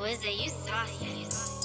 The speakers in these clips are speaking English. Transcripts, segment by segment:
Wizard, you saucy.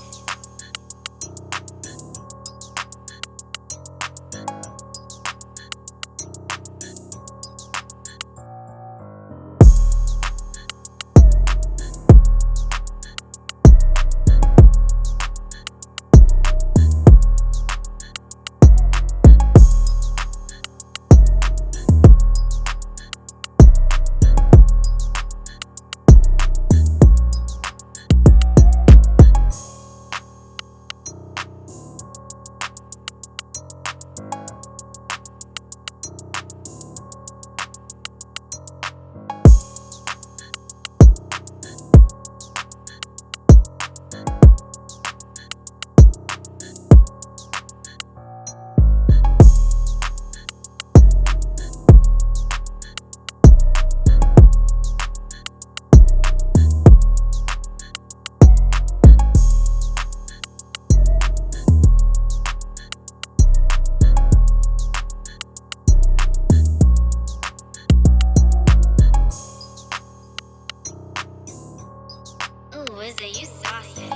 gossip.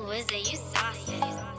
Ooh, is it you saucy?